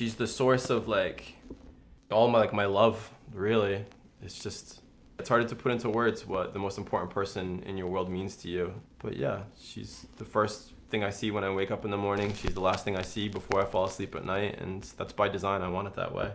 she's the source of like all my like my love really. It's just it's hard to put into words what the most important person in your world means to you. But yeah she's the first thing i see when i wake up in the morning. She's the last thing i see before i fall asleep at night and that's by design. I want it that way.